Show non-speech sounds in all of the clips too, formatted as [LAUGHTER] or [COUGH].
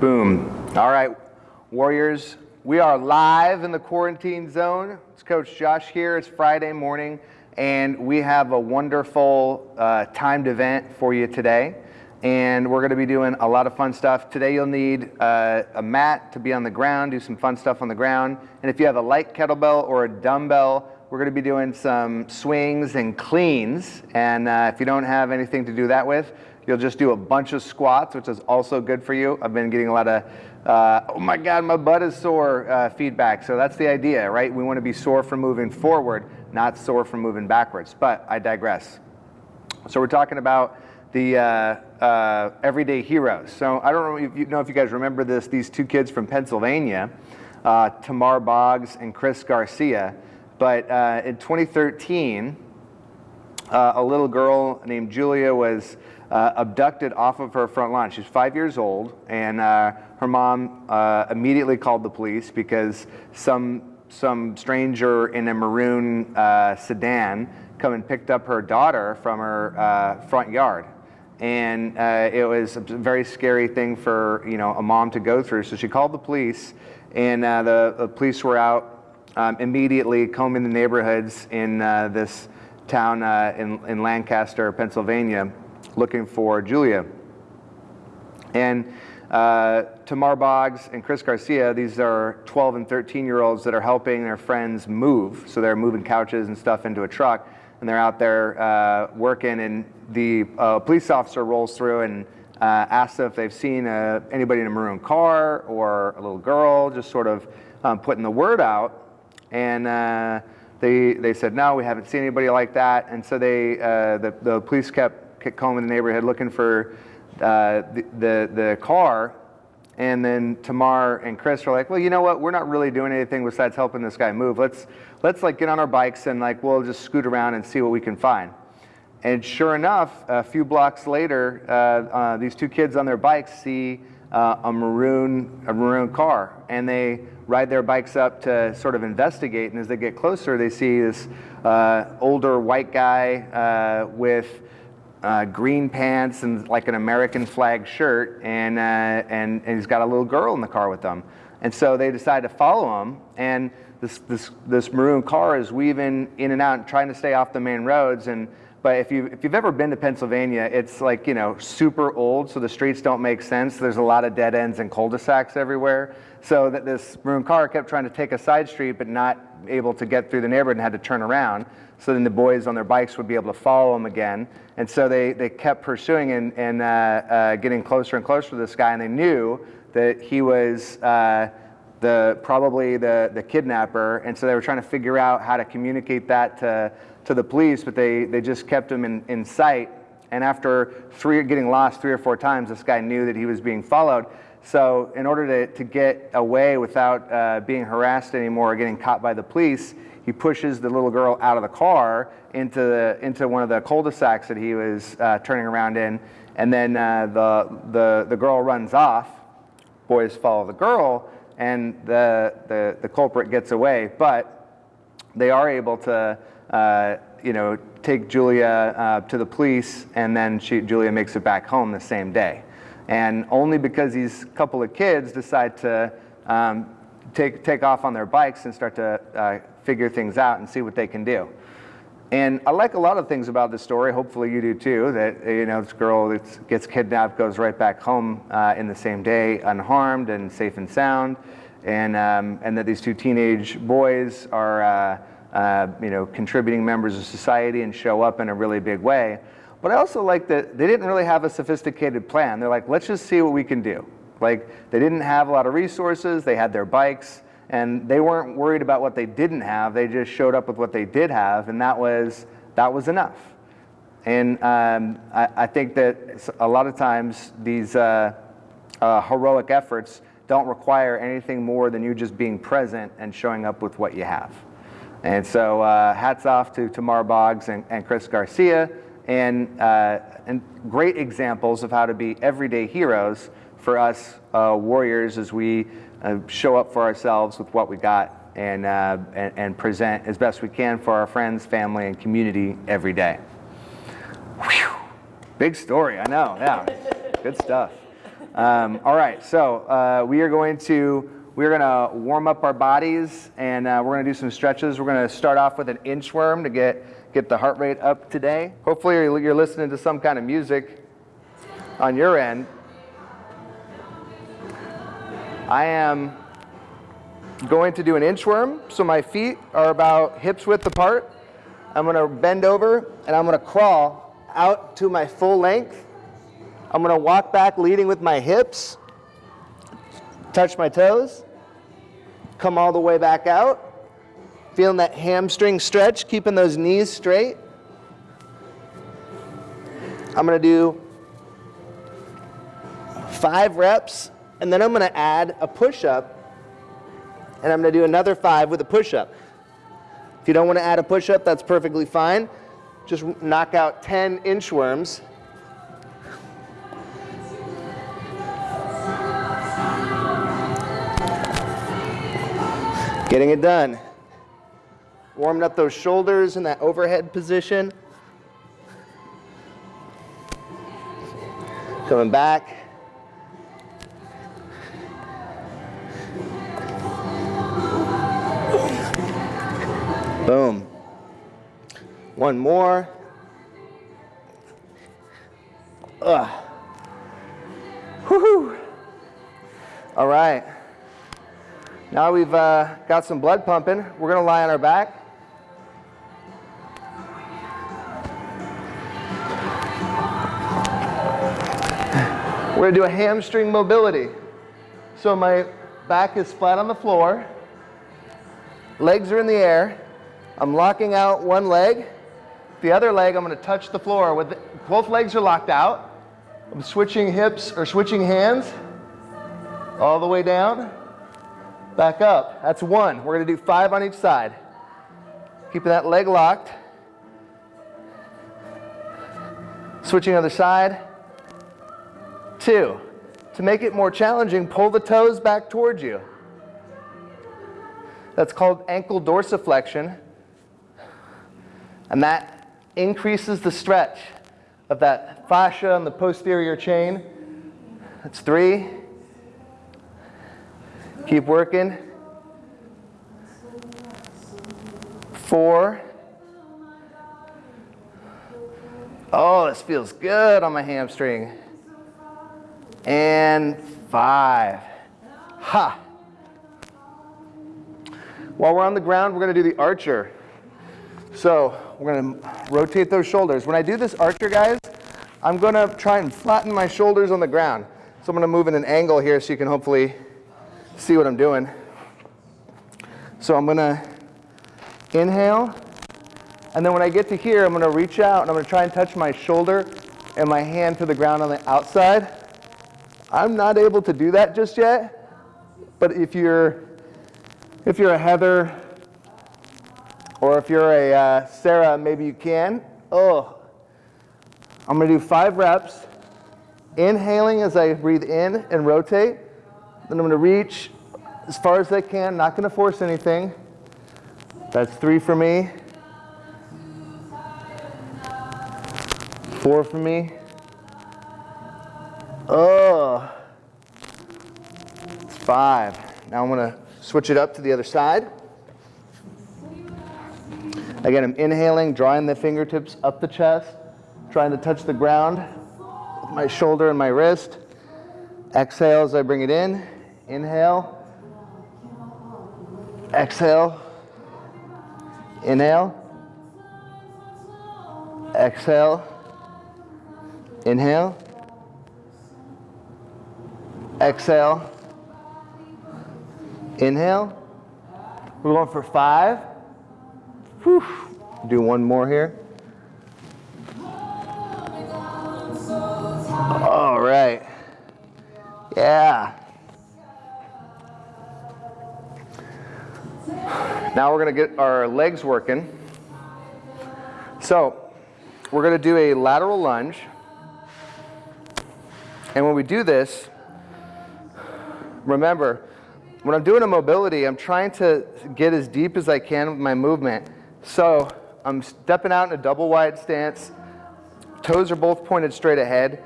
Boom. All right, Warriors, we are live in the quarantine zone. It's Coach Josh here. It's Friday morning, and we have a wonderful uh, timed event for you today. And we're going to be doing a lot of fun stuff. Today, you'll need uh, a mat to be on the ground, do some fun stuff on the ground. And if you have a light kettlebell or a dumbbell, we're going to be doing some swings and cleans. And uh, if you don't have anything to do that with, You'll just do a bunch of squats, which is also good for you. I've been getting a lot of, uh, oh my God, my butt is sore uh, feedback. So that's the idea, right? We want to be sore from moving forward, not sore from moving backwards. But I digress. So we're talking about the uh, uh everyday heroes. So I don't know if, you know if you guys remember this, these two kids from Pennsylvania, uh, Tamar Boggs and Chris Garcia. But uh, in 2013, a little girl named Julia was uh, abducted off of her front lawn. She's five years old, and uh, her mom uh, immediately called the police because some some stranger in a maroon uh, sedan come and picked up her daughter from her uh, front yard. And uh, it was a very scary thing for you know a mom to go through. So she called the police, and the, the, police were out um, immediately combing the neighborhoods in this town in, in Lancaster, Pennsylvania looking for Julia. And uh, Tamar Boggs and Chris Garcia, these are 12 and 13 year olds that are helping their friends move. So they're moving couches and stuff into a truck and they're out there uh, working and the uh, police officer rolls through and uh, asks if they've seen uh, anybody in a maroon car or a little girl, just sort of um, putting the word out. And uh, they, they said, no, we haven't seen anybody like that. And so they, the, the police kept combing the neighborhood looking for uh, the, the, the car. And then Tamar and Chris are like, well, you know what? We're not really doing anything besides helping this guy move. Let's let's like get on our bikes and like we'll just scoot around and see what we can find. And sure enough, a few blocks later, uh, uh, these two kids on their bikes see uh, a maroon a maroon car, and they ride their bikes up to sort of investigate. And as they get closer, they see this uh, older white guy uh, with uh, green pants and like an American flag shirt, and, uh, and, and he's got a little girl in the car with him. And so they decide to follow him, and this, this, this maroon car is weaving in and out, trying to stay off the main roads. And, but if, you, if you've ever been to Pennsylvania, it's like, you know, super old, so the streets don't make sense. There's a lot of dead ends and cul-de-sacs everywhere. So that this maroon car kept trying to take a side street, but not able to get through the neighborhood and had to turn around. So then the boys on their bikes would be able to follow him again. And so they, they kept pursuing and, and uh, uh, getting closer and closer to this guy, and they knew that he was uh, the, probably the, the kidnapper. And so they were trying to figure out how to communicate that to, to the police, but they, they just kept him in, in sight. And after three, getting lost three or four times, this guy knew that he was being followed. So in order to, to get away without uh, being harassed anymore or getting caught by the police, he pushes the little girl out of the car into, the, into one of the cul-de-sacs that he was uh, turning around in. And then uh, the, the, the girl runs off. Boys follow the girl, and the, the, the culprit gets away. But they are able to, uh, you know, take Julia uh, to the police, and then she, Julia makes it back home the same day. And only because these couple of kids decide to um, take, take off on their bikes and start to uh, figure things out and see what they can do. And I like a lot of things about this story. Hopefully you do too. That you know, this girl that gets kidnapped goes right back home uh, in the same day, unharmed and safe and sound, and um, and that these two teenage boys are uh, uh, you know contributing members of society and show up in a really big way. But I also like that they didn't really have a sophisticated plan. They're like, let's just see what we can do. Like they didn't have a lot of resources. They had their bikes and they weren't worried about what they didn't have. They just showed up with what they did have, and that was that was enough. And um, I, I, think that a lot of times these uh, uh, heroic efforts don't require anything more than you just being present and showing up with what you have. And so uh, hats off to Tamar Boggs and, and Chris Garcia, and, uh, and great examples of how to be everyday heroes for us uh, warriors as we uh, show up for ourselves with what we got and, uh, and, and, present as best we can for our friends, family, and community every day. Whew. Big story, I know, yeah. Good stuff. Um, all right, so uh, we are going to we're going to warm up our bodies and uh, we're going to do some stretches. We're going to start off with an inchworm to get get the heart rate up today. Hopefully you're, listening to some kind of music on your end. I am going to do an inchworm, so my feet are about hips width apart. I'm going to bend over and I'm going to crawl out to my full length. I'm going to walk back leading with my hips, touch my toes, come all the way back out, feeling that hamstring stretch, keeping those knees straight. I'm to do five reps, and then I'm to add a push-up, and I'm to do another five with a push-up. If you don't want to add a push-up, that's perfectly fine. Just knock out 10 inchworms. Getting it done. Warming up those shoulders in that overhead position. Coming back. Boom. One more. Ugh. Woohoo. All right. Now we've uh, got some blood pumping. We're going to lie on our back. We're to do a hamstring mobility. So my back is flat on the floor. Legs are in the air. I'm locking out one leg. The other leg, I'm to touch the floor. With the, both legs are locked out. I'm switching hips or switching hands all the way down, back up. That's one. We're to do five on each side. Keeping that leg locked. Switching other side. Two. To make it more challenging, pull the toes back towards you. That's called ankle dorsiflexion. And that increases the stretch of that fascia and the posterior chain. That's three. Keep working. Four. Oh, this feels good on my hamstring. And five. Ha. While we're on the ground, we're going to do the archer. So we're going to rotate those shoulders. When I do this archer, guys, I'm going to try and flatten my shoulders on the ground. So I'm going to move in an angle here so you can hopefully see what I'm doing. So I'm going to inhale. And then when I get to here, I'm going to reach out and I'm going to try and touch my shoulder and my hand to the ground on the outside. I'm not able to do that just yet. But if you're, if you're a Heather or if you're a uh, Sarah, maybe you can. Oh, I'm going to do five reps. Inhaling as I breathe in and rotate. Then I'm going to reach as far as I can, not going to force anything. That's three for me. Four for me. Oh, it's five. Now I'm going to switch it up to the other side. Again, I'm inhaling, drawing the fingertips up the chest, trying to touch the ground with my shoulder and my wrist. Exhale as I bring it in. Inhale. Exhale. Inhale. Exhale. Inhale. Exhale. Inhale. We're going for five. Whew. Do one more here. All right. Yeah. Now we're going to get our legs working. So we're going to do a lateral lunge. And when we do this, remember, when I'm doing a mobility, I'm trying to get as deep as I can with my movement. So I'm stepping out in a double wide stance. Toes are both pointed straight ahead.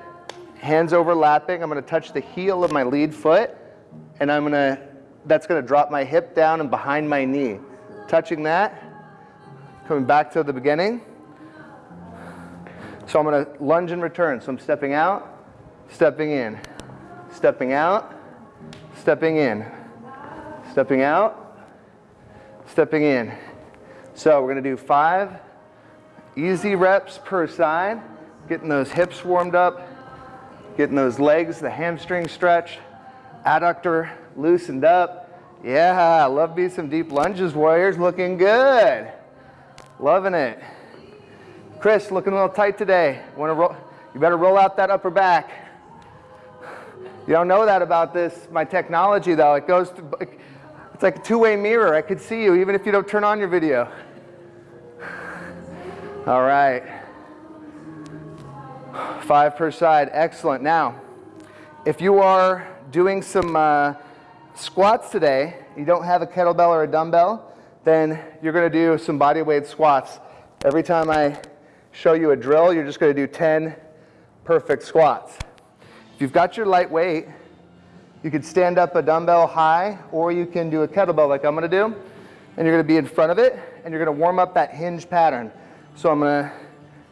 hands overlapping. I'm gonna touch the heel of my lead foot, and I'm gonna, that's gonna drop my hip down and behind my knee. Touching that, coming back to the beginning. So I'm gonna lunge and return. So I'm stepping out, stepping in, stepping out, stepping in, stepping out, stepping in. So we're gonna do five easy reps per side, getting those hips warmed up, getting those legs, the hamstring stretched, adductor loosened up. Yeah, love me some deep lunges, warriors, looking good. Loving it. Chris, looking a little tight today. Want to roll? You better roll out that upper back. You don't know that about this, my technology though. It goes, to, it's like a two-way mirror. I could see you even if you don't turn on your video. All right. Five per side, excellent. Now, if you are doing some uh, squats today, you don't have a kettlebell or a dumbbell, then you're gonna do some body weight squats. Every time I show you a drill, you're just gonna do 10 perfect squats. You've got your light weight, you could stand up a dumbbell high, or you can do a kettlebell like I'm gonna do, and you're gonna be in front of it, and you're gonna warm up that hinge pattern. So I'm gonna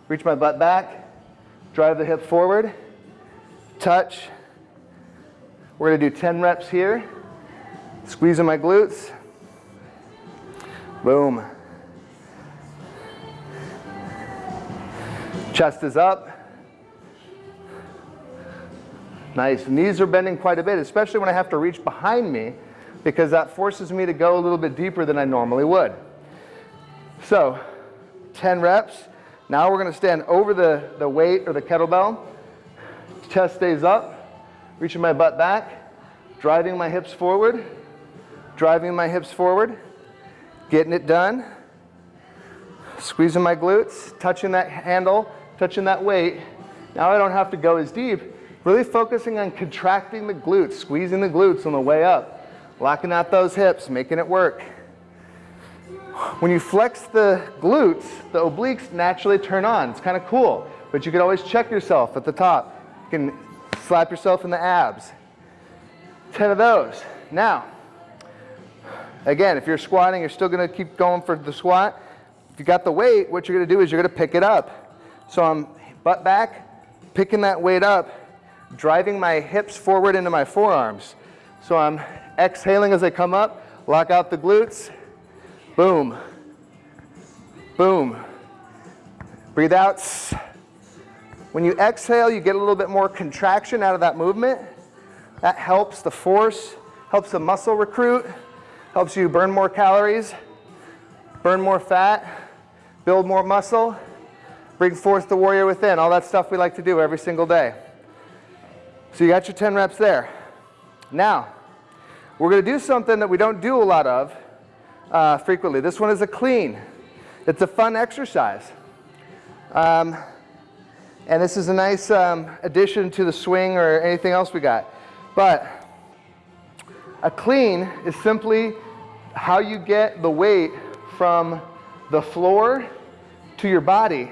reach my butt back, drive the hip forward, touch. We're gonna do 10 reps here, squeezing my glutes, boom. Chest is up. Nice. Knees are bending quite a bit, especially when I have to reach behind me because that forces me to go a little bit deeper than I normally would. So 10 reps. Now we're gonna stand over the, the weight or the kettlebell. Chest stays up, reaching my butt back, driving my hips forward, driving my hips forward, getting it done, squeezing my glutes, touching that handle, touching that weight. Now I don't have to go as deep, really focusing on contracting the glutes, squeezing the glutes on the way up, locking out those hips, making it work. When you flex the glutes, the obliques naturally turn on. It's kind of cool, but you can always check yourself at the top. You can slap yourself in the abs. 10 of those. Now, again, if you're squatting, you're still gonna keep going for the squat. If you got the weight, what you're gonna do is you're gonna pick it up. So I'm butt back, picking that weight up, driving my hips forward into my forearms. So I'm exhaling as I come up, lock out the glutes, Boom. Boom. Breathe out. When you exhale, you get a little bit more contraction out of that movement. That helps the force, helps the muscle recruit, helps you burn more calories, burn more fat, build more muscle, bring forth the warrior within. All that stuff we like to do every single day. So you got your 10 reps there. Now, we're going to do something that we don't do a lot of, uh, frequently. This one is a clean. It's a fun exercise. Um, and this is a nice um, addition to the swing or anything else we got. But a clean is simply how you get the weight from the floor to your body.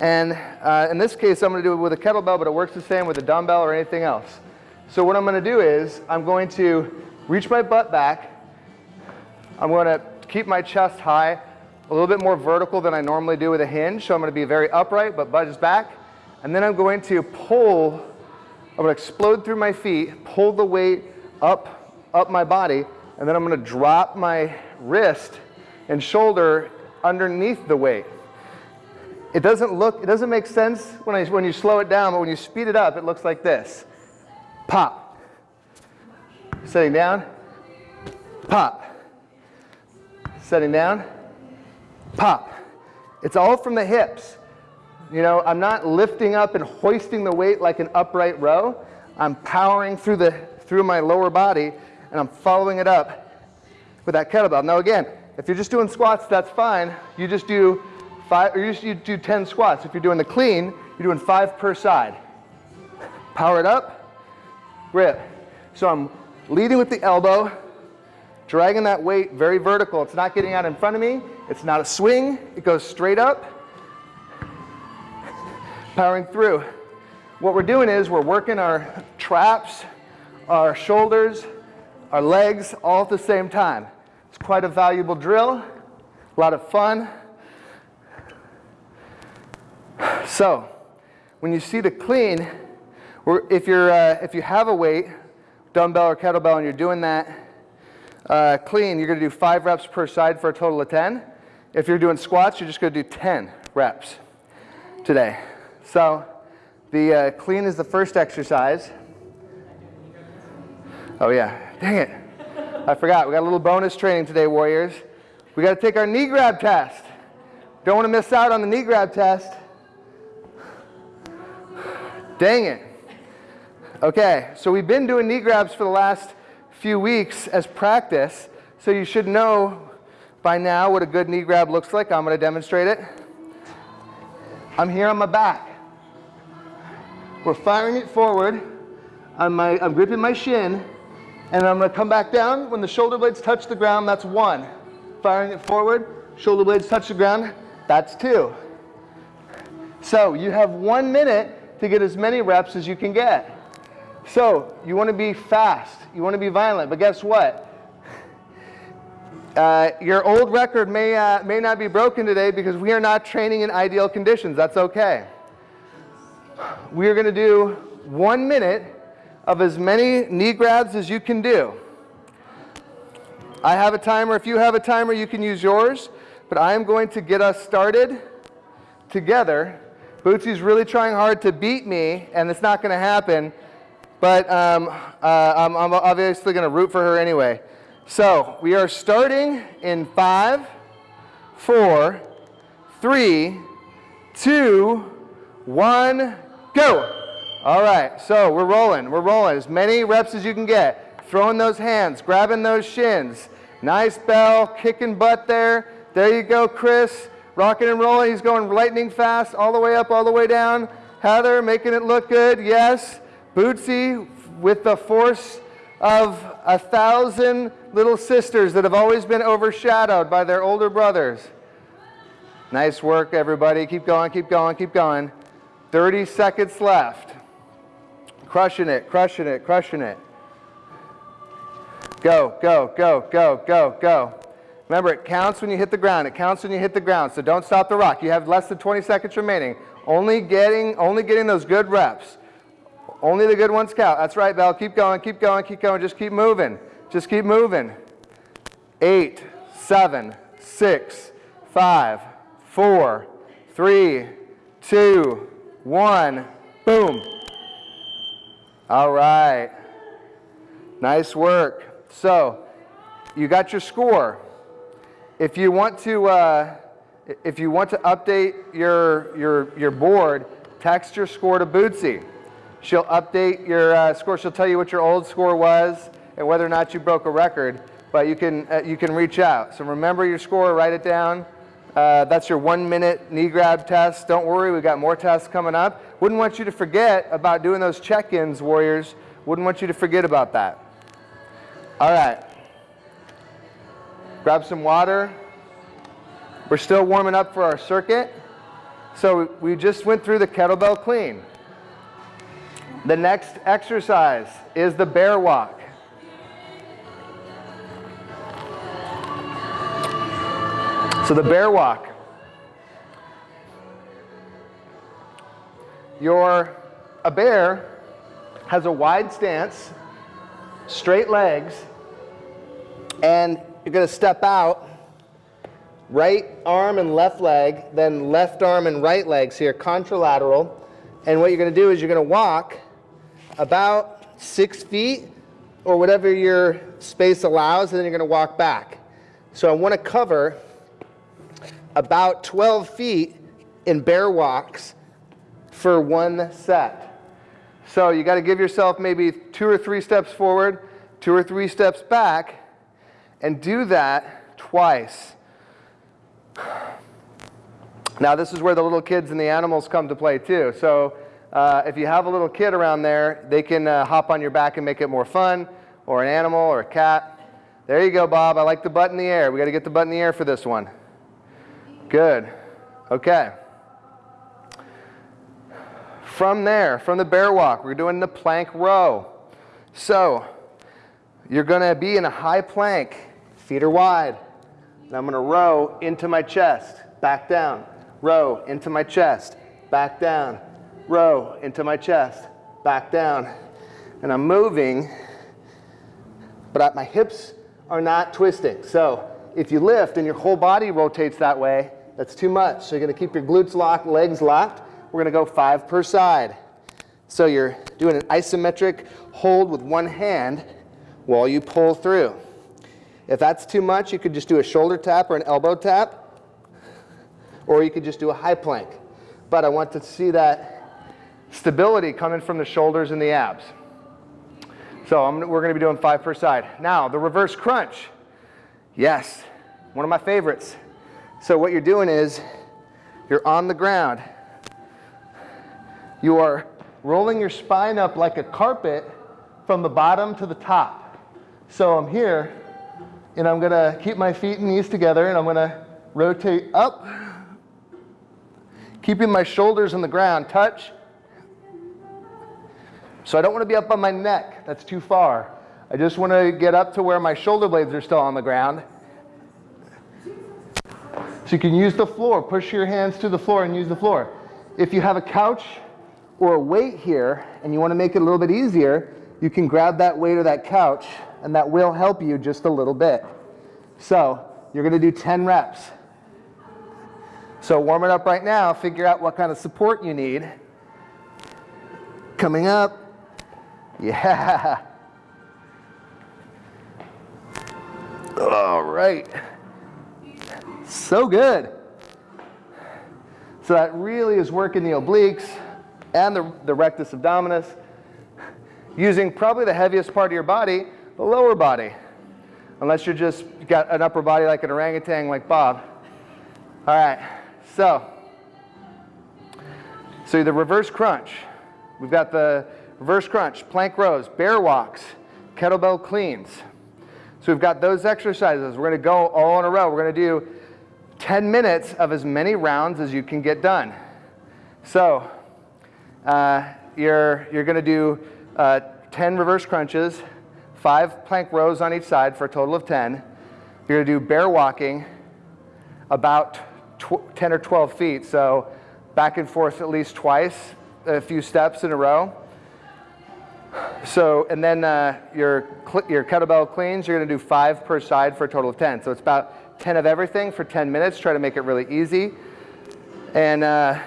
And uh, in this case, I'm going to do it with a kettlebell, but it works the same with a dumbbell or anything else. So what I'm going to do is I'm going to reach my butt back I'm going to keep my chest high, a little bit more vertical than I normally do with a hinge. So I'm going to be very upright, but budges back. And then I'm going to pull, I'm going to explode through my feet, pull the weight up, up my body, and then I'm going to drop my wrist and shoulder underneath the weight. It doesn't look, it doesn't make sense when, I, when you slow it down, but when you speed it up, it looks like this. Pop. Sitting down, pop setting down, pop. It's all from the hips. You know, I'm not lifting up and hoisting the weight like an upright row. I'm powering through, the, through my lower body and I'm following it up with that kettlebell. Now again, if you're just doing squats, that's fine. You just do five, or you do 10 squats. If you're doing the clean, you're doing five per side. Power it up, grip. So I'm leading with the elbow, dragging that weight very vertical. It's not getting out in front of me. It's not a swing. It goes straight up, powering through. what we're doing is we're working our traps, our shoulders, our legs all at the same time. It's quite a valuable drill, a lot of fun. So, when you see the clean, if, you're, uh, if you have a weight, dumbbell or kettlebell, and you're doing that uh, clean, you're going to do five reps per side for a total of 10. If you're doing squats, you're just going to do 10 reps today. So the uh, clean is the first exercise. Oh yeah, dang it. I forgot, we got a little bonus training today, Warriors. We got to take our knee grab test. Don't want to miss out on the knee grab test. Dang it. Okay, so we've been doing knee grabs for the last few weeks as practice, so you should know by now what a good knee grab looks like. I'm going to demonstrate it. I'm here on my back. We're firing it forward. I'm, my, I'm gripping my shin, and I'm going to come back down. When the shoulder blades touch the ground, that's one. Firing it forward, shoulder blades touch the ground, that's two. So you have one minute to get as many reps as you can get. So you want to be fast, you want to be violent, but guess what? Uh, your old record may, uh, may not be broken today because we are not training in ideal conditions. That's okay. We are going to do one minute of as many knee grabs as you can do. I have a timer. If you have a timer, you can use yours. But I am going to get us started together. Bootsy's really trying hard to beat me, and it's not going to happen. But um, uh, I'm, I'm obviously going to root for her anyway. So we are starting in five, four, three, two, one, go. All right, so we're rolling, we're rolling. As many reps as you can get. Throwing those hands, grabbing those shins. Nice bell, kicking butt there. There you go, Chris. Rocking and rolling. He's going lightning fast all the way up, all the way down. Heather making it look good. Yes. Bootsy with the force of a thousand little sisters that have always been overshadowed by their older brothers. Nice work, everybody. Keep going, keep going, keep going. 30 seconds left. Crushing it, crushing it, crushing it. Go, go, go, go, go, go. Remember, it counts when you hit the ground. It counts when you hit the ground, so don't stop the rock. You have less than 20 seconds remaining. Only getting, only getting those good reps. Only the good ones count. That's right, Bell. Keep going, keep going, keep going. Just keep moving. Just keep moving. Eight, seven, six, five, four, three, two, one. Boom. All right. Nice work. So, you got your score. If you want to, uh, if you want to update your, your, your board, text your score to Bootsy. She'll update your uh, score. She'll tell you what your old score was and whether or not you broke a record. But you can, uh, you can reach out. So remember your score, write it down. Uh, that's your one minute knee grab test. Don't worry, we've got more tests coming up. Wouldn't want you to forget about doing those check-ins, Warriors. Wouldn't want you to forget about that. All right. Grab some water. We're still warming up for our circuit. So we just went through the kettlebell clean. The next exercise is the bear walk. So the bear walk. Your, a bear has a wide stance, straight legs, and you're going to step out, right arm and left leg, then left arm and right legs here, contralateral. And what you're going to do is you're going to walk about six feet or whatever your space allows, and then you're going to walk back. So I want to cover about 12 feet in bear walks for one set. So you got to give yourself maybe two or three steps forward, two or three steps back, and do that twice. Now this is where the little kids and the animals come to play too. So uh, if you have a little kid around there, they can uh, hop on your back and make it more fun, or an animal, or a cat. There you go, Bob. I like the butt in the air. We got to get the butt in the air for this one. Good. Okay. From there, from the bear walk, we're doing the plank row. So you're gonna be in a high plank, feet are wide. And I'm gonna row into my chest, back down, row into my chest, back down, row into my chest, back down. And I'm moving, but my hips are not twisting. So if you lift and your whole body rotates that way, that's too much. So you're gonna keep your glutes locked, legs locked. We're gonna go five per side. So you're doing an isometric hold with one hand while you pull through. If that's too much, you could just do a shoulder tap or an elbow tap, or you could just do a high plank. But I want to see that stability coming from the shoulders and the abs. So I'm, we're going to be doing five per side. Now, the reverse crunch. Yes, one of my favorites. So what you're doing is you're on the ground. You are rolling your spine up like a carpet from the bottom to the top. So I'm here, and I'm gonna keep my feet and knees together, and I'm gonna rotate up, keeping my shoulders on the ground, touch. So I don't wanna be up on my neck, that's too far. I just wanna get up to where my shoulder blades are still on the ground. So you can use the floor, push your hands to the floor and use the floor. If you have a couch or a weight here and you want to make it a little bit easier, you can grab that weight or that couch and that will help you just a little bit. So you're going to do 10 reps. So warm it up right now, figure out what kind of support you need. Coming up. Yeah. [LAUGHS] All right. So good. So that really is working the obliques and the, the rectus abdominis, using probably the heaviest part of your body, the lower body, unless you're just got an upper body like an orangutan like Bob. All right, so, so the reverse crunch. We've got the reverse crunch, plank rows, bear walks, kettlebell cleans. So we've got those exercises. We're gonna go all in a row. We're gonna do 10 minutes of as many rounds as you can get done. So uh, you're, you're going to do uh, 10 reverse crunches, five plank rows on each side for a total of 10. You're to do bear walking about 10 or 12 feet, so back and forth at least twice, a few steps in a row. So, and then uh, your, your kettlebell cleans, you're going to do five per side for a total of 10. So it's about 10 of everything for 10 minutes. Try to make it really easy. And uh,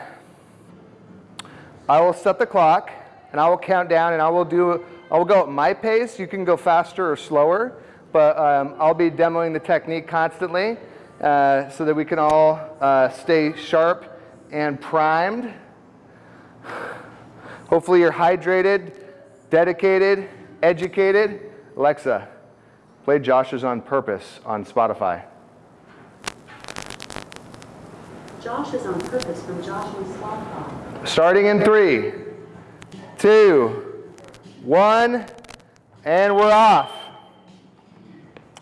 I will set the clock and I will count down and I will do, I will go at my pace. You can go faster or slower, but um, I'll be demoing the technique constantly uh, so that we can all uh, stay sharp and primed. Hopefully you're hydrated, dedicated, educated. Alexa, play Josh is on Purpose on Spotify. Josh is on purpose from Josh on Spotify. Starting in three, two, one, and we're off.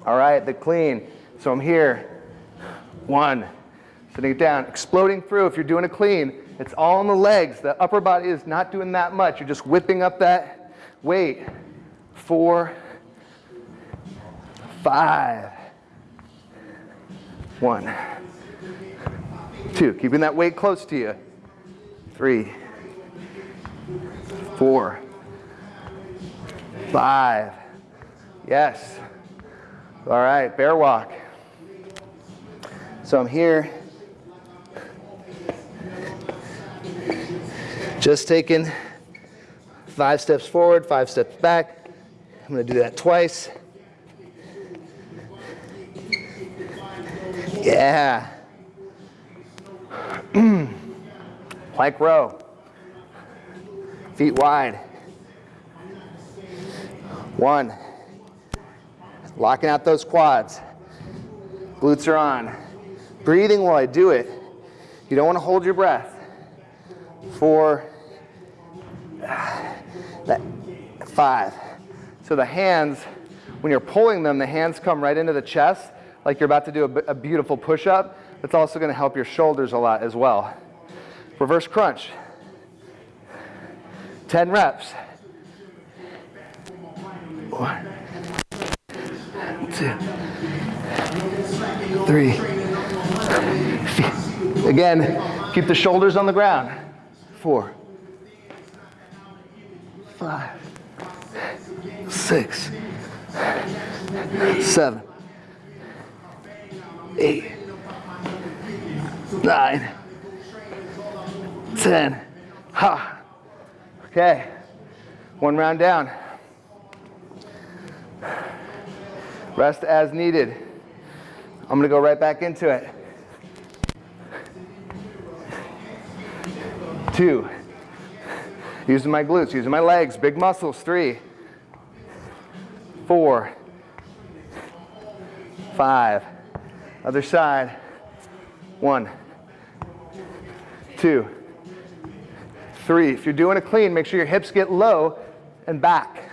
All right, the clean. So I'm here. One, sitting it down, exploding through. If you're doing a clean, it's all in the legs. The upper body is not doing that much. You're just whipping up that weight. Four, five, one. Two, keeping that weight close to you. Three, four, five. Yes. All right, bear walk. So I'm here. Just taking five steps forward, five steps back. I'm going to do that twice. Yeah. [CLEARS THROAT] Plank row. Feet wide. One. Locking out those quads. Glutes are on. Breathing while I do it. You don't want to hold your breath. Four. Five. So the hands, when you're pulling them, the hands come right into the chest like you're about to do a, a beautiful push-up. That's also going to help your shoulders a lot as well. Reverse crunch. 10 reps. One, two, three. Again, keep the shoulders on the ground. Four, five, six, seven, eight, nine, ten. Ha. Okay. One round down. Rest as needed. I'm going to go right back into it. Two. Using my glutes, using my legs, big muscles. Three. Four. Five. Other side. One. Two. Three. If you're doing a clean, make sure your hips get low and back.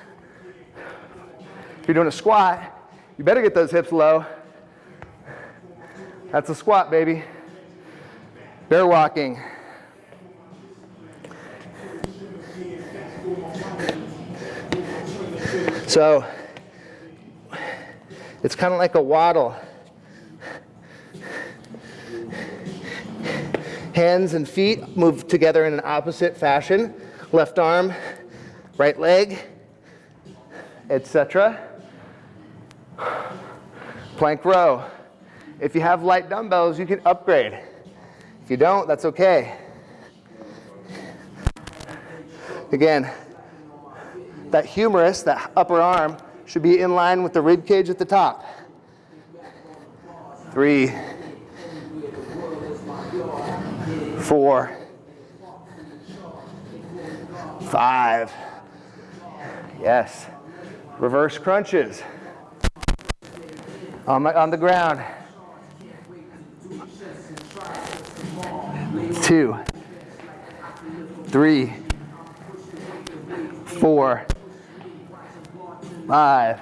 If you're doing a squat, you better get those hips low. That's a squat, baby. Bear walking. So it's kind of like a waddle. Hands and feet move together in an opposite fashion. Left arm, right leg, etc. Plank row. If you have light dumbbells, you can upgrade. If you don't, that's okay. Again, that humerus, that upper arm, should be in line with the rib cage at the top. Three, four, five. Yes. Reverse crunches. On, my, on the ground. Two, three, four, five,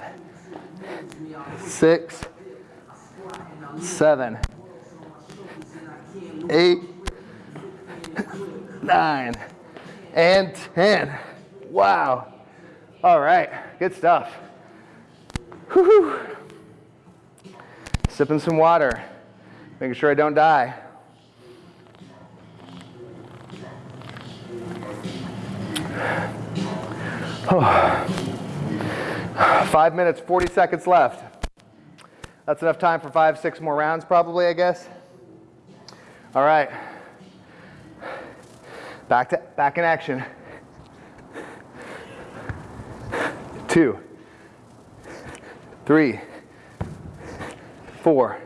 six, seven, eight, nine, and 10. Wow. All right, good stuff. Whew. Sipping some water, making sure I don't die. Oh. [SIGHS] Five minutes, 40 seconds left. That's enough time for five, six more rounds probably, I guess. All right. Back to back in action. Two, three, four,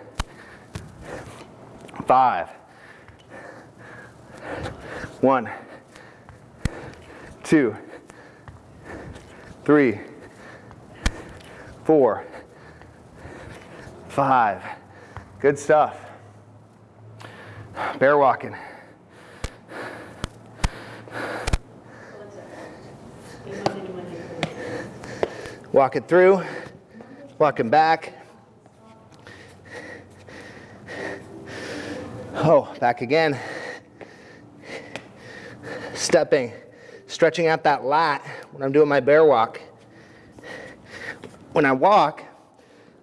five, one, two, three, four, five. Good stuff. Bear walking. Walking through, walking back. Oh, back again. Stepping, stretching out that lat when I'm doing my bear walk. When I walk,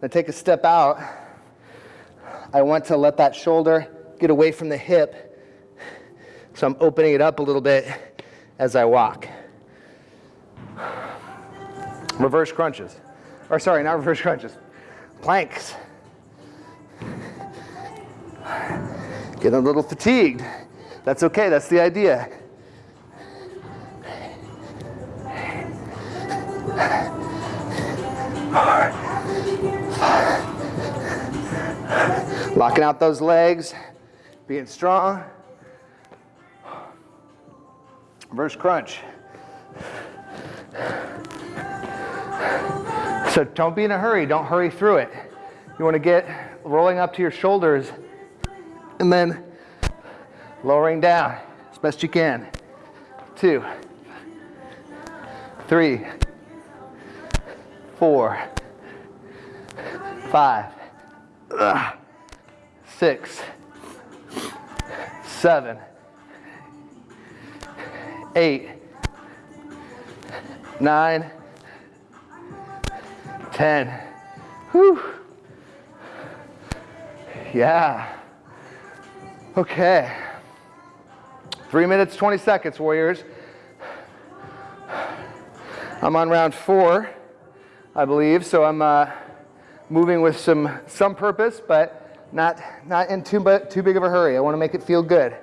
I take a step out, I want to let that shoulder get away from the hip. So I'm opening it up a little bit as I walk. Reverse crunches. Or sorry, not reverse crunches. Planks. Get a little fatigued. That's okay, that's the idea. Locking out those legs, being strong. Reverse crunch. So don't be in a hurry, don't hurry through it. You want to get rolling up to your shoulders and then lowering down as best you can. Two, three, four, five, six, seven, eight, nine, ten. 10. Whew. Yeah. Okay. Three minutes, 20 seconds, Warriors. I'm on round four, I believe, so I'm uh, moving with some, some purpose, but not, not in too, but too big of a hurry. I want to make it feel good.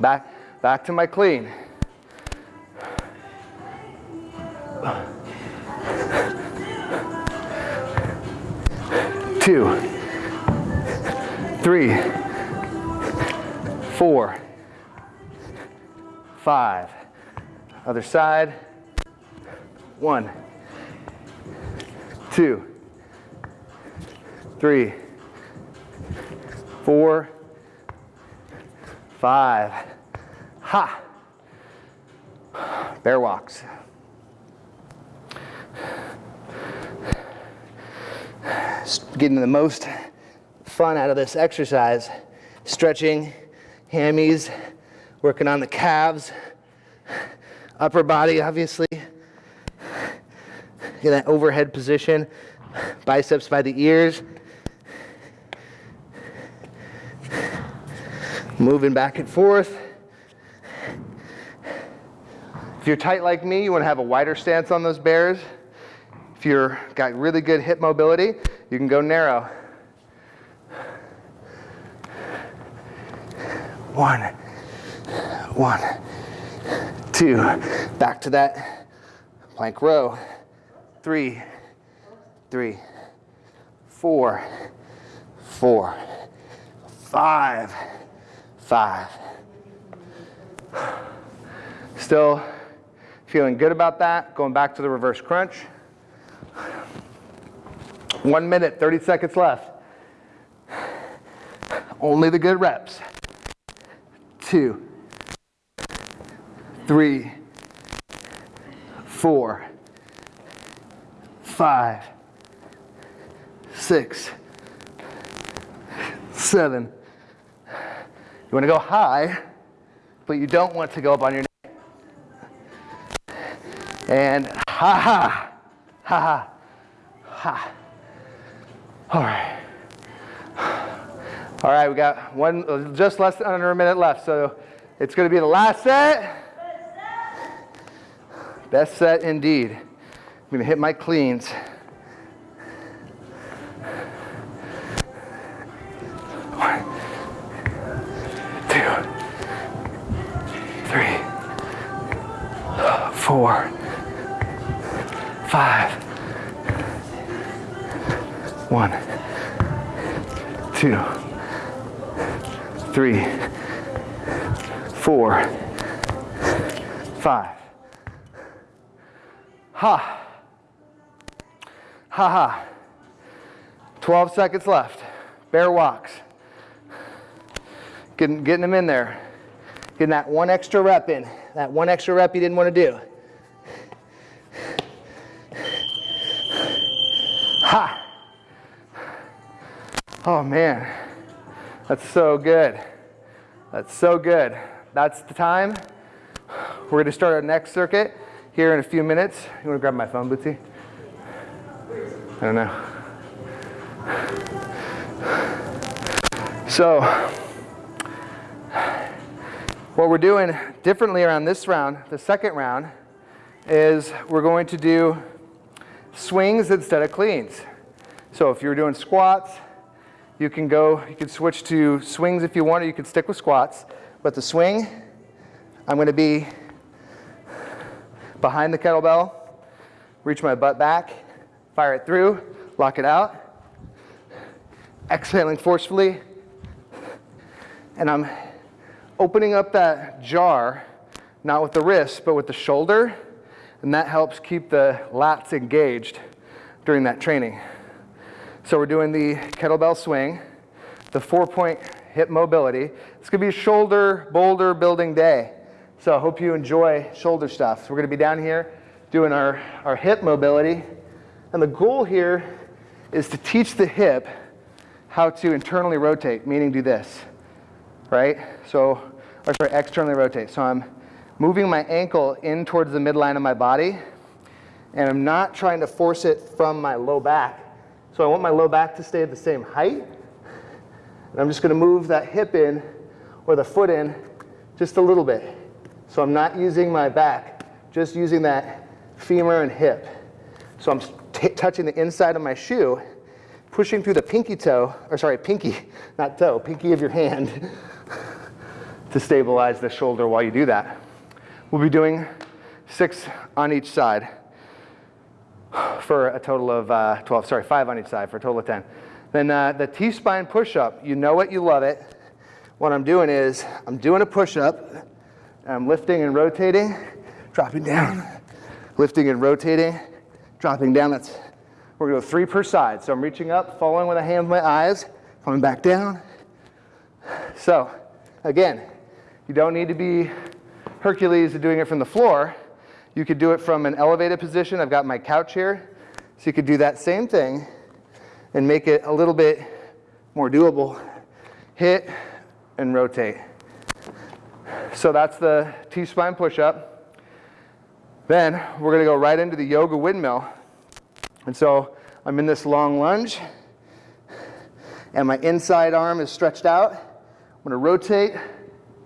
Back, back to my clean. Two, three, four, five. Other side. One, two, three, four, five. Ha! Bear walks. Getting the most fun out of this exercise. Stretching, hammies, working on the calves, upper body, obviously. Get that overhead position, biceps by the ears. Moving back and forth. If you're tight like me, you want to have a wider stance on those bears. If you're got really good hip mobility, you can go narrow. One, one, two. Back to that plank row. Three, three, four, four, five, five. Still feeling good about that. Going back to the reverse crunch. One minute, 30 seconds left. Only the good reps. Two, three, four, five, six, seven. You want to go high, but you don't want to go up on your neck. And ha ha, ha ha, ha. All right. All right, we got one, uh, just less than under a minute left. So it's going to be the last set. Best set indeed. I'm going to hit my cleans. 12 seconds left. Bear walks. Getting, getting them in there. Getting that one extra rep in. That one extra rep you didn't want to do. Ha. Oh man, that's so good. That's so good. That's the time. We're going to start our next circuit here in a few minutes. You want to grab my phone, Bootsy? I don't know. So, what we're doing differently around this round, the second round, is we're going to do swings instead of cleans. So if you're doing squats, you can go, you can switch to swings if you want, or you can stick with squats. But the swing, I'm going to be behind the kettlebell, reach my butt back, fire it through, lock it out, exhaling forcefully, and I'm opening up that jar, not with the wrist, but with the shoulder, and that helps keep the lats engaged during that training. So we're doing the kettlebell swing, the four-point hip mobility. It's gonna be a shoulder boulder building day. So I hope you enjoy shoulder stuff. So we're gonna be down here doing our, our hip mobility. And the goal here is to teach the hip how to internally rotate, meaning do this, right? So, or sorry, externally rotate. So I'm moving my ankle in towards the midline of my body, and I'm not trying to force it from my low back. So I want my low back to stay at the same height. And I'm just gonna move that hip in or the foot in just a little bit. So I'm not using my back, just using that femur and hip. So I'm touching the inside of my shoe, pushing through the pinky toe, or sorry, pinky, not toe, pinky of your hand [LAUGHS] to stabilize the shoulder while you do that. We'll be doing six on each side for a total of uh, 12, sorry, five on each side for a total of 10. Then uh, the T-spine push-up, you know it, you love it. What I'm doing is I'm doing a push-up, I'm lifting and rotating, dropping down, lifting and rotating, dropping down. That's, we're gonna go three per side. So I'm reaching up, following with a hand with my eyes, coming back down. So again, you don't need to be Hercules doing it from the floor. You could do it from an elevated position. I've got my couch here. So you could do that same thing and make it a little bit more doable. Hit and rotate. So that's the T-spine push-up. Then we're gonna go right into the yoga windmill. And so I'm in this long lunge and my inside arm is stretched out. I'm gonna rotate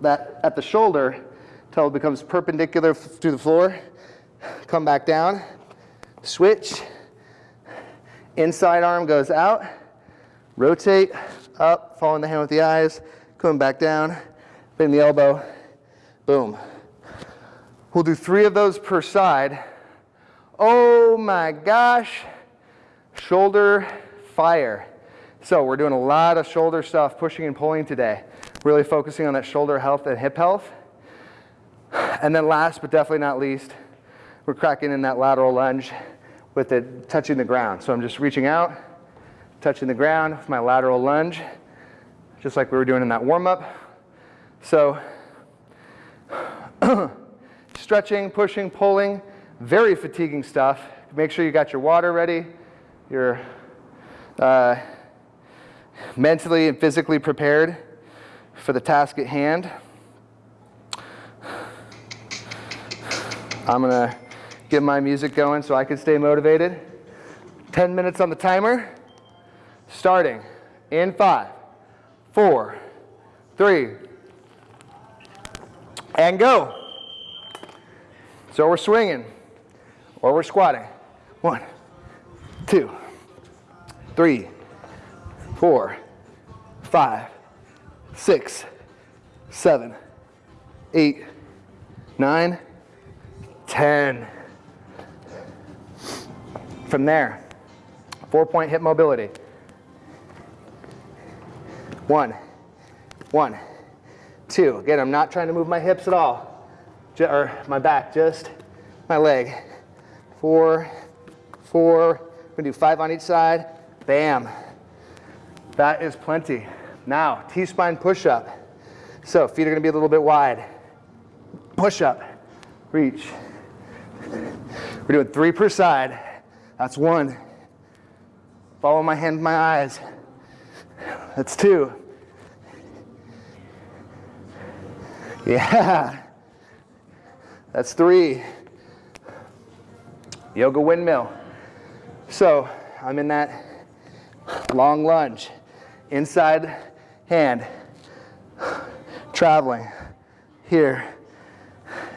that at the shoulder until it becomes perpendicular to the floor come back down, switch, inside arm goes out, rotate, up, following the hand with the eyes, coming back down, bend the elbow, boom. We'll do three of those per side. Oh my gosh, shoulder fire. So we're doing a lot of shoulder stuff, pushing and pulling today, really focusing on that shoulder health and hip health. And then last but definitely not least, we're cracking in that lateral lunge with it touching the ground. So I'm just reaching out, touching the ground with my lateral lunge, just like we were doing in that warm up. So [CLEARS THROAT] stretching, pushing, pulling, very fatiguing stuff. Make sure you got your water ready, you're uh, mentally and physically prepared for the task at hand. I'm gonna get my music going so I can stay motivated. 10 minutes on the timer, starting in five, four, three, and go. So we're swinging or we're squatting. One, two, three, four, five, six, seven, eight, nine, ten. From there, four point hip mobility. One, one, two. Again, I'm not trying to move my hips at all, or my back, just my leg. Four, four, we're gonna do five on each side. Bam. That is plenty. Now, T-spine push-up. So feet are gonna be a little bit wide. Push up, reach. We're doing three per side. That's one. Follow my hand, my eyes. That's two. Yeah. That's three. Yoga windmill. So I'm in that long lunge. Inside hand. Traveling. Here.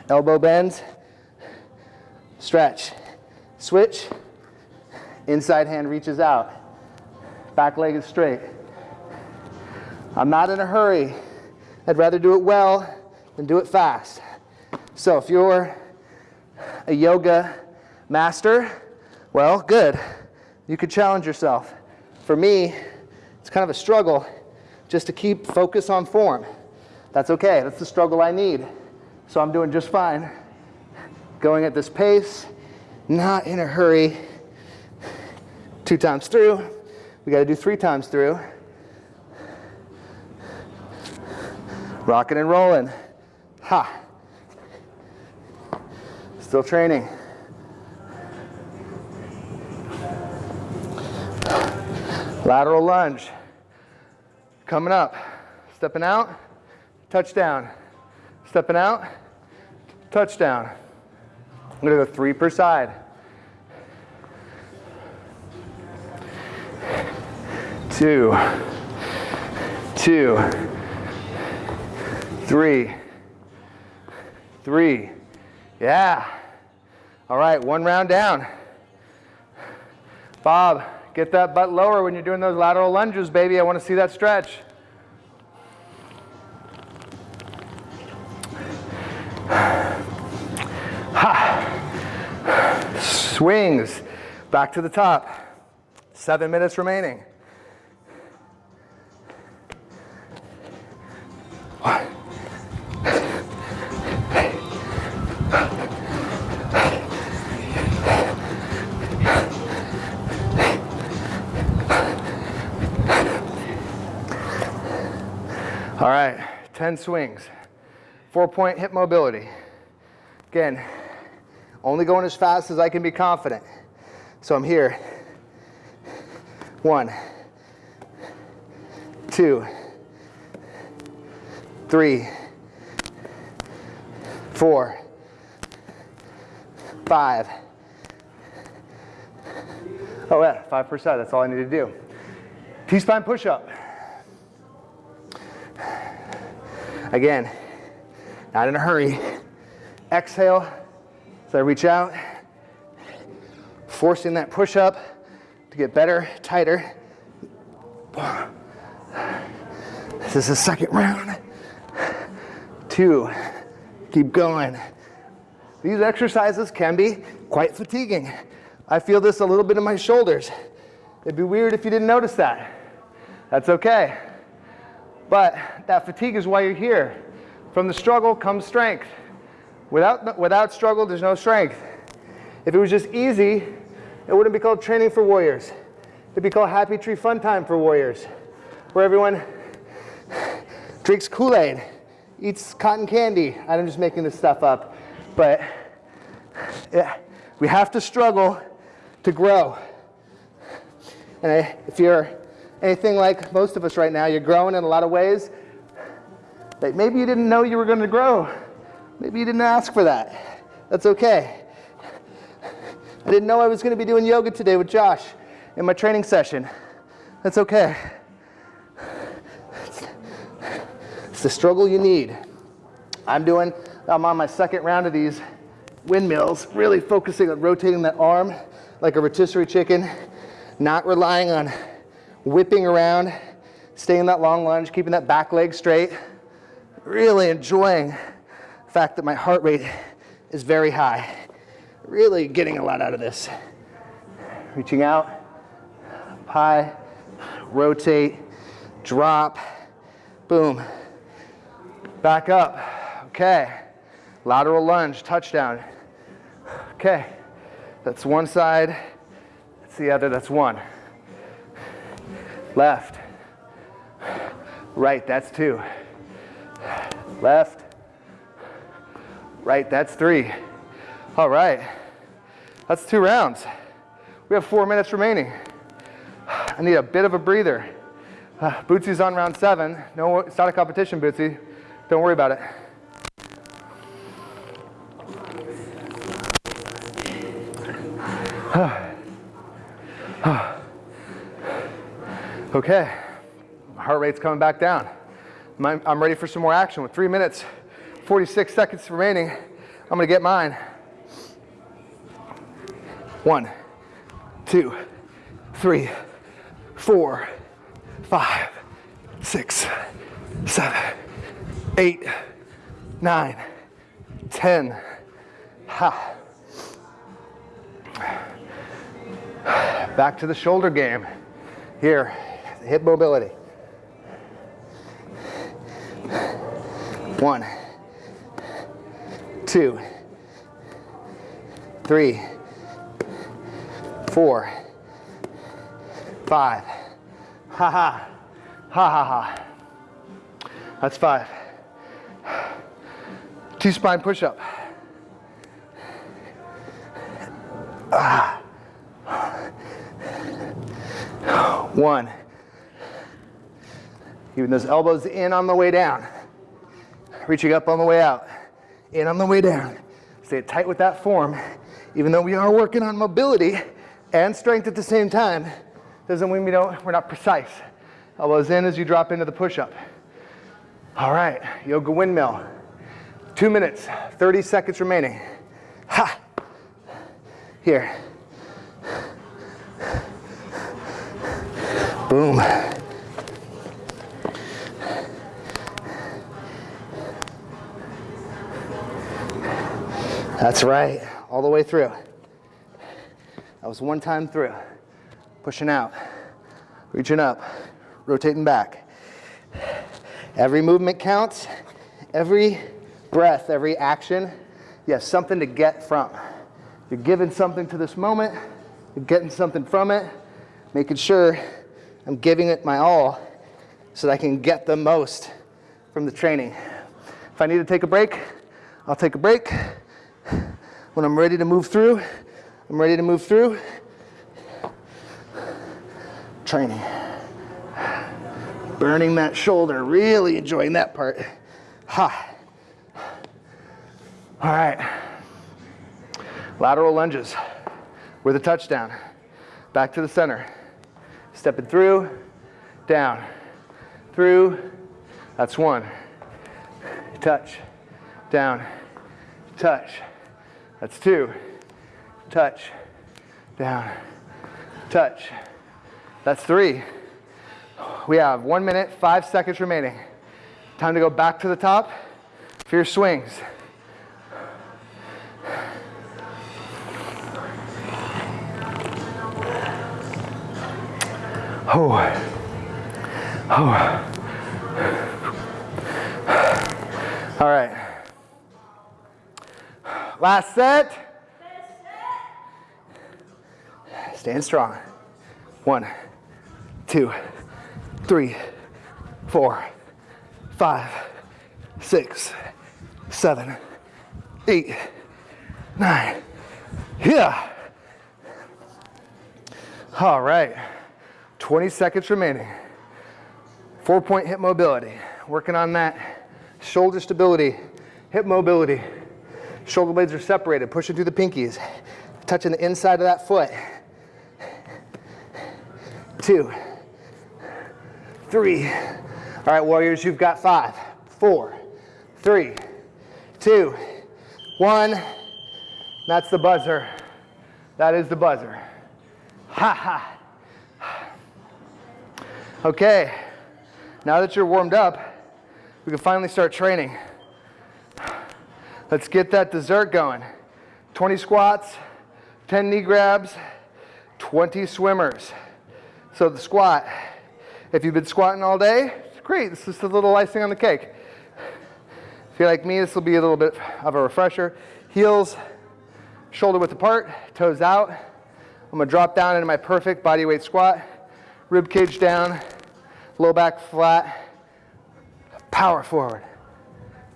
Elbow bends. Stretch. Switch. Inside hand reaches out. Back leg is straight. I'm not in a hurry. I'd rather do it well than do it fast. So if you're a yoga master, well, good. You could challenge yourself. For me, it's kind of a struggle just to keep focus on form. That's okay. That's the struggle I need. So I'm doing just fine. Going at this pace, not in a hurry two times through. We got to do three times through. Rocking and rolling. Ha. Still training. Lateral lunge. Coming up. Stepping out. Touchdown. Stepping out. touchdown. I'm gonna go three per side. Two, two, three, three. Yeah. All right, one round down. Bob, get that butt lower when you're doing those lateral lunges, baby. I want to see that stretch. Ha. [SIGHS] [SIGHS] Swings back to the top. Seven minutes remaining. 10 swings. Four point hip mobility. Again, only going as fast as I can be confident. So I'm here. One, two, three, four, five. Oh yeah, 5%, that's all I need to do. T-spine push-up. Again, not in a hurry. Exhale as I reach out, forcing that push up to get better, tighter. This is the second round. Two, keep going. These exercises can be quite fatiguing. I feel this a little bit in my shoulders. It'd be weird if you didn't notice that. That's okay. But that fatigue is why you're here. From the struggle comes strength. Without, without struggle, there's no strength. If it was just easy, it wouldn't be called training for warriors. It'd be called happy tree fun time for warriors, where everyone drinks Kool-Aid, eats cotton candy. I'm just making this stuff up. But yeah, we have to struggle to grow. And if you're anything like most of us right now, you're growing in a lot of ways that maybe you didn't know you were going to grow. Maybe you didn't ask for that. That's okay. I didn't know I was going to be doing yoga today with Josh in my training session. That's okay. It's the struggle you need. I'm doing, I'm on my second round of these windmills, really focusing on rotating that arm like a rotisserie chicken, not relying on whipping around, staying that long lunge, keeping that back leg straight, really enjoying the fact that my heart rate is very high. Really getting a lot out of this. Reaching out, up high, rotate, drop, boom. Back up, okay. Lateral lunge, touchdown. Okay, that's one side, that's the other, that's one. Left. Right, that's two. Left. Right, that's three. All right, that's two rounds. We have four minutes remaining. I need a bit of a breather. Uh, Bootsy's on round seven. No, it's not a competition, Bootsy. Don't worry about it. [SIGHS] [SIGHS] Okay, heart rate's coming back down. I'm ready for some more action with three minutes, 46 seconds remaining. I'm gonna get mine. One, two, three, four, five, six, seven, eight, nine, ten. Ha. Back to the shoulder game. Here, hip mobility. One, two, three, four, five. Ha ha. Ha ha ha. That's five. T-spine push-up. Ah. One. Keeping those elbows in on the way down. Reaching up on the way out. in on the way down. Stay tight with that form. Even though we are working on mobility and strength at the same time, doesn't mean we don't, we're not precise. Elbows in as you drop into the push-up. All right, yoga windmill. Two minutes, 30 seconds remaining. Ha! Here. Boom. That's right, all the way through. That was one time through. Pushing out, reaching up, rotating back. Every movement counts. Every breath, every action, you have something to get from. You're giving something to this moment, you're getting something from it, making sure I'm giving it my all so that I can get the most from the training. If I need to take a break, I'll take a break. When I'm ready to move through, I'm ready to move through. Training. Burning that shoulder, really enjoying that part. Ha. All right. Lateral lunges with a touchdown. Back to the center. Stepping through, down, through. That's one. Touch, down, touch. That's two. Touch, down, touch. That's three. We have one minute, five seconds remaining. Time to go back to the top for your swings. Oh. Oh. All right. Last set. Stand strong. One, two, three, four, five, six, seven, eight, nine. Yeah. All right. 20 seconds remaining. Four point hip mobility. Working on that shoulder stability, hip mobility. Shoulder blades are separated, pushing through the pinkies, touching the inside of that foot. Two, three. All right, warriors, you've got five, four, three, two, one. That's the buzzer. That is the buzzer. Ha ha. Okay, now that you're warmed up, we can finally start training. Let's get that dessert going. 20 squats, 10 knee grabs, 20 swimmers. So the squat, if you've been squatting all day, great, this is a little icing on the cake. If you're like me, this will be a little bit of a refresher. Heels, shoulder width apart, toes out. I'm gonna drop down into my perfect body weight squat rib cage down, low back flat, power forward.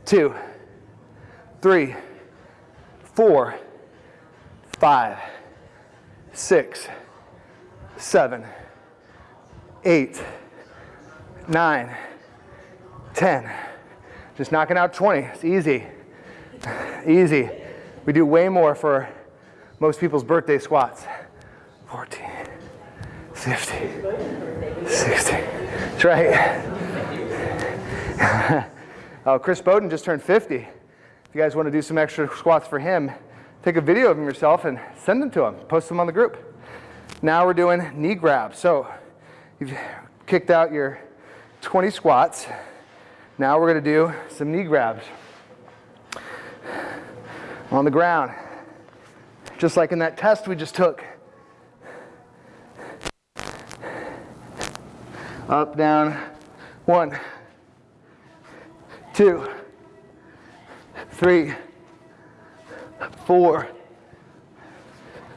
Two, three, four, five, six, seven, eight, nine, ten. Just knocking out 20. It's easy. Easy. We do way more for most people's birthday squats. 14. 50, 60. That's right. [LAUGHS] oh, Chris Bowden just turned 50. If you guys want to do some extra squats for him, take a video of him yourself and send them to him. Post them on the group. Now we're doing knee grabs. So you've kicked out your 20 squats. Now we're going to do some knee grabs on the ground. Just like in that test we just took. Up, down. One, two, three, four,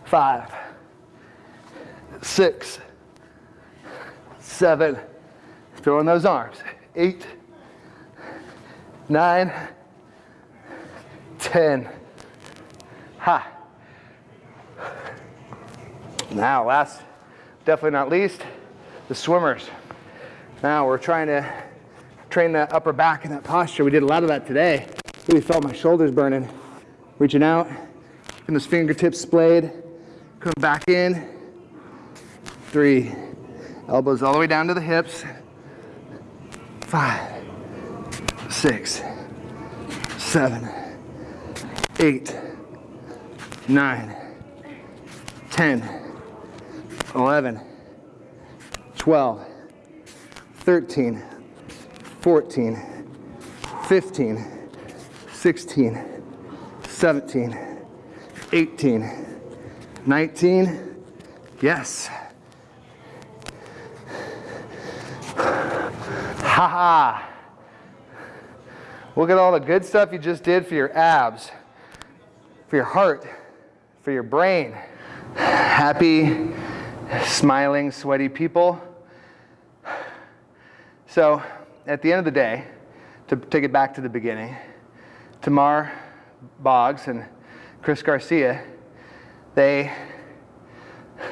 five, six, seven. Throw in those arms. Eight, nine, ten. Ha. Now, last, definitely not least, the swimmers. Now we're trying to train the upper back in that posture. We did a lot of that today. Really felt my shoulders burning. Reaching out, and those fingertips splayed. Coming back in. Three. Elbows all the way down to the hips. Five, six, seven, eight, nine, 10, 11, 12, 13, 14, 15, 16, 17, 18, 19. Yes. Ha ha. Look at all the good stuff you just did for your abs, for your heart, for your brain. Happy, smiling, sweaty people. So, at the end of the day, to take it back to the beginning, Tamar Boggs and Chris Garcia, they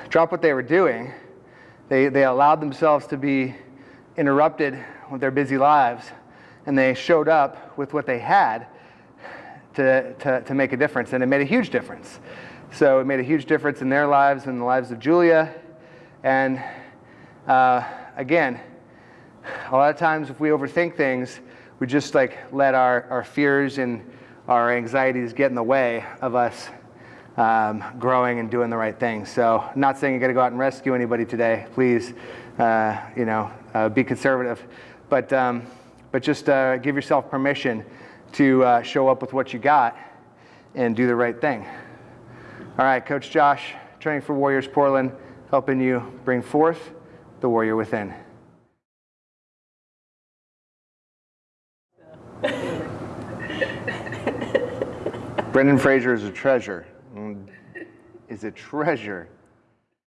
dropped what they were doing. They, they allowed themselves to be interrupted with their busy lives, and they showed up with what they had to, to, to make a difference, and it made a huge difference. So it made a huge difference in their lives and the lives of Julia. And uh, again, a lot of times if we overthink things, we just like let our, our fears and our anxieties get in the way of us um, growing and doing the right thing. So not saying you got to go out and rescue anybody today. Please, uh, you know, uh, be conservative. But, um, but just uh, give yourself permission to uh, show up with what you got and do the right thing. All right, Coach Josh, training for Warriors Portland, helping you bring forth the warrior within. Brendan Fraser is a treasure. Mm, Is a treasure.